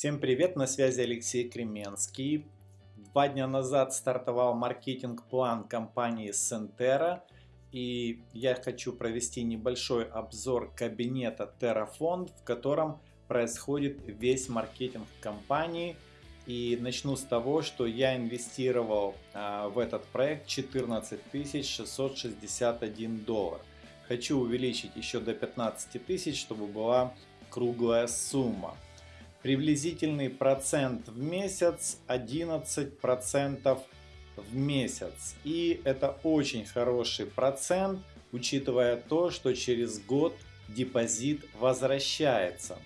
Всем привет, на связи Алексей Кременский. Два дня назад стартовал маркетинг-план компании Sentera. И я хочу провести небольшой обзор кабинета Terrafond, в котором происходит весь маркетинг компании. И начну с того, что я инвестировал а, в этот проект 14 661 доллар. Хочу увеличить еще до 15 тысяч, чтобы была круглая сумма. Приблизительный процент в месяц 11% в месяц. И это очень хороший процент, учитывая то, что через год депозит возвращается.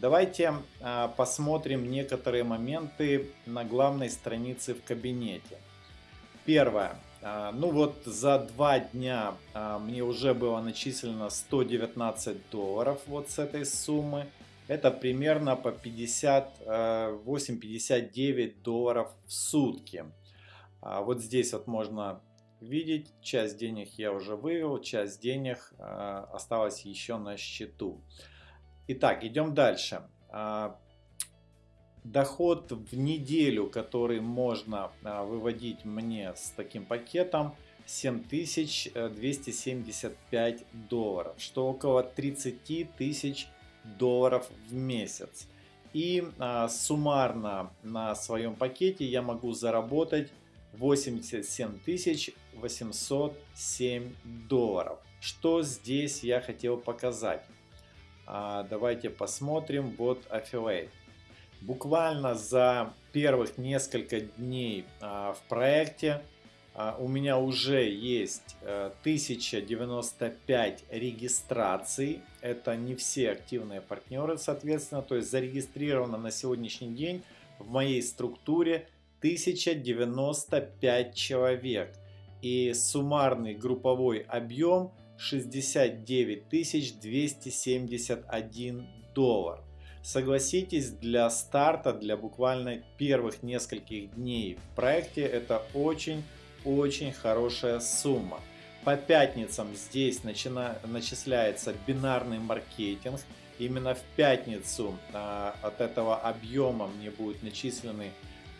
Давайте а, посмотрим некоторые моменты на главной странице в кабинете. Первое. А, ну вот за два дня а, мне уже было начислено 119 долларов вот с этой суммы. Это примерно по 58-59 долларов в сутки. А вот здесь вот можно видеть, часть денег я уже вывел, часть денег осталась еще на счету. Итак, идем дальше. Доход в неделю, который можно выводить мне с таким пакетом, 7275 долларов, что около 30 тысяч долларов в месяц. И а, суммарно на своем пакете я могу заработать 87 807 долларов. Что здесь я хотел показать? А, давайте посмотрим. Вот Affiliate. Буквально за первых несколько дней а, в проекте у меня уже есть 1095 э, регистраций. Это не все активные партнеры, соответственно. То есть зарегистрировано на сегодняшний день в моей структуре 1095 человек. И суммарный групповой объем 69 271 доллар. Согласитесь, для старта, для буквально первых нескольких дней в проекте это очень очень хорошая сумма. По пятницам здесь начина, начисляется бинарный маркетинг. Именно в пятницу а, от этого объема мне будут начислены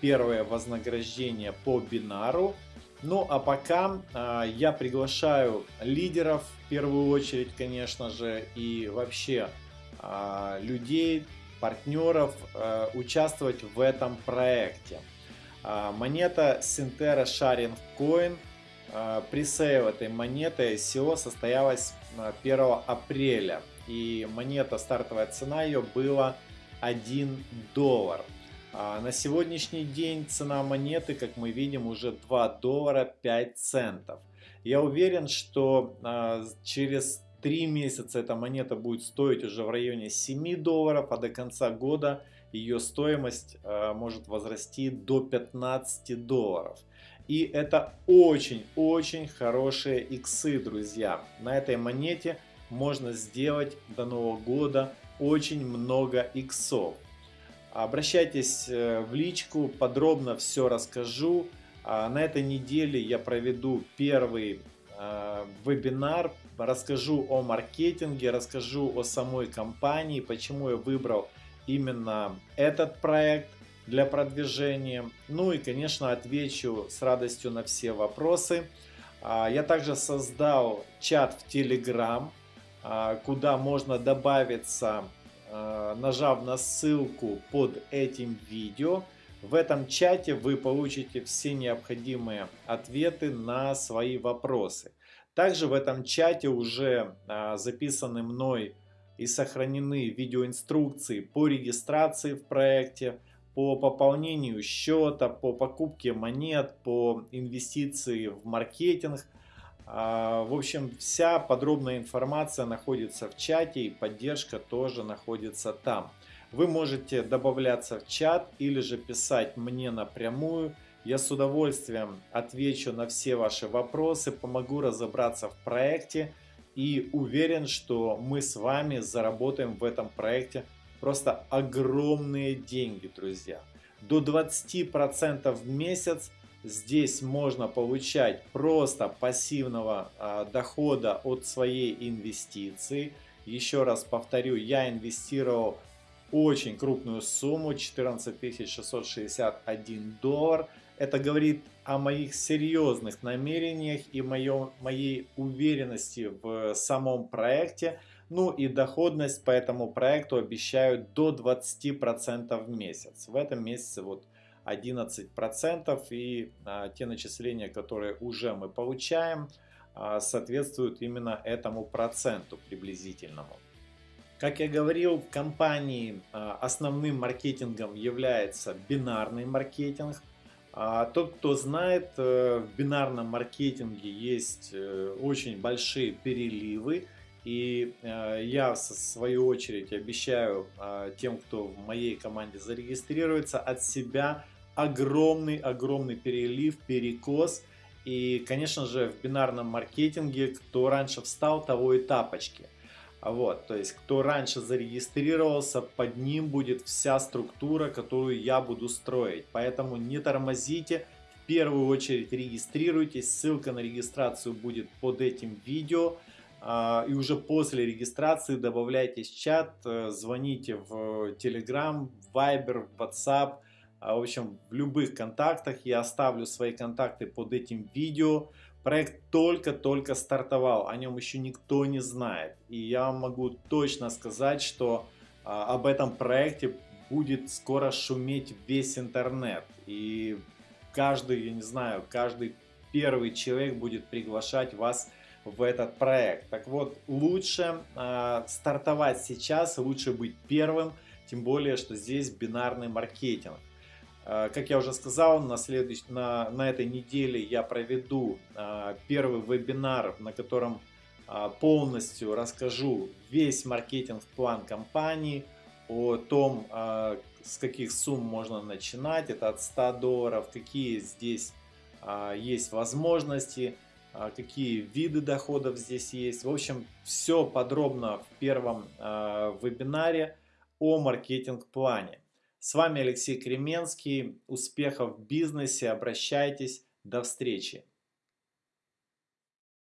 первые вознаграждения по бинару. Ну а пока а, я приглашаю лидеров в первую очередь, конечно же, и вообще а, людей, партнеров а, участвовать в этом проекте. А, монета Sintera Sharing Coin. А, пресейл этой монеты ICO состоялась 1 апреля. И монета, стартовая цена ее была 1 доллар. А, на сегодняшний день цена монеты, как мы видим, уже 2 доллара 5 центов. Я уверен, что через 3 месяца эта монета будет стоить уже в районе 7 долларов, а до конца года ее стоимость э, может возрасти до 15 долларов. И это очень-очень хорошие иксы, друзья. На этой монете можно сделать до Нового года очень много иксов. Обращайтесь э, в личку, подробно все расскажу. А на этой неделе я проведу первый э, вебинар, расскажу о маркетинге, расскажу о самой компании, почему я выбрал именно этот проект для продвижения. Ну и, конечно, отвечу с радостью на все вопросы. А, я также создал чат в Telegram, а, куда можно добавиться, а, нажав на ссылку под этим видео. В этом чате вы получите все необходимые ответы на свои вопросы. Также в этом чате уже записаны мной и сохранены видеоинструкции по регистрации в проекте, по пополнению счета, по покупке монет, по инвестиции в маркетинг. А, в общем, вся подробная информация находится в чате и поддержка тоже находится там. Вы можете добавляться в чат или же писать мне напрямую. Я с удовольствием отвечу на все ваши вопросы, помогу разобраться в проекте и уверен, что мы с вами заработаем в этом проекте просто огромные деньги, друзья. До 20% в месяц здесь можно получать просто пассивного а, дохода от своей инвестиции. Еще раз повторю, я инвестировал очень крупную сумму 14 661 доллар. Это говорит о моих серьезных намерениях и моем, моей уверенности в самом проекте. Ну и доходность по этому проекту обещают до 20% в месяц. В этом месяце вот 11% и а, те начисления, которые уже мы получаем, а, соответствуют именно этому проценту приблизительному. Как я говорил, в компании а, основным маркетингом является бинарный маркетинг. А тот, кто знает, э, в бинарном маркетинге есть э, очень большие переливы. И э, я, в свою очередь, обещаю тем, кто в моей команде зарегистрируется, от себя огромный-огромный перелив, перекос. И, конечно же, в бинарном маркетинге, кто раньше встал, того и тапочки. Вот, то есть, кто раньше зарегистрировался, под ним будет вся структура, которую я буду строить. Поэтому не тормозите, в первую очередь регистрируйтесь, ссылка на регистрацию будет под этим видео. А, и уже после регистрации добавляйтесь в чат, э, звоните в Telegram, Viber, WhatsApp, а, в общем, в любых контактах. Я оставлю свои контакты под этим видео. Проект только-только стартовал, о нем еще никто не знает. И я могу точно сказать, что а, об этом проекте будет скоро шуметь весь интернет. И каждый, я не знаю, каждый первый человек будет приглашать вас в этот проект. Так вот, лучше э, стартовать сейчас, лучше быть первым, тем более, что здесь бинарный маркетинг. А, как я уже сказал, на, следующ... на, на этой неделе я проведу а, первый вебинар, на котором а, полностью расскажу весь маркетинг-план компании, о том, с каких сумм можно начинать, это от 100 долларов, какие здесь есть возможности, какие виды доходов здесь есть. В общем, все подробно в первом вебинаре о маркетинг-плане. С вами Алексей Кременский. Успехов в бизнесе. Обращайтесь. До встречи.